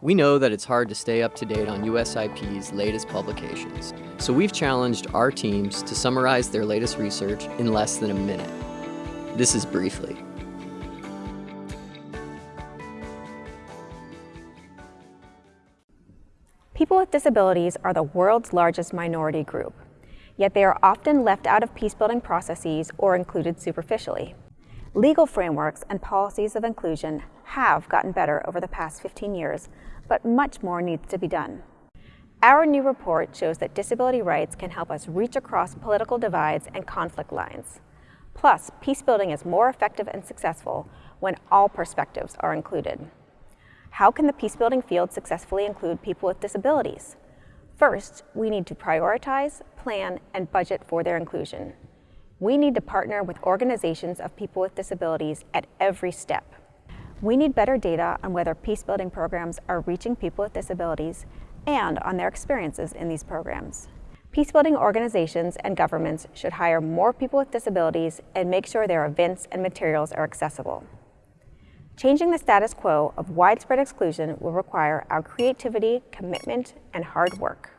We know that it's hard to stay up to date on USIP's latest publications, so we've challenged our teams to summarize their latest research in less than a minute. This is Briefly. People with disabilities are the world's largest minority group, yet they are often left out of peacebuilding processes or included superficially. Legal frameworks and policies of inclusion have gotten better over the past 15 years, but much more needs to be done. Our new report shows that disability rights can help us reach across political divides and conflict lines. Plus, peacebuilding is more effective and successful when all perspectives are included. How can the peacebuilding field successfully include people with disabilities? First, we need to prioritize, plan, and budget for their inclusion. We need to partner with organizations of people with disabilities at every step. We need better data on whether peacebuilding programs are reaching people with disabilities and on their experiences in these programs. Peacebuilding organizations and governments should hire more people with disabilities and make sure their events and materials are accessible. Changing the status quo of widespread exclusion will require our creativity, commitment, and hard work.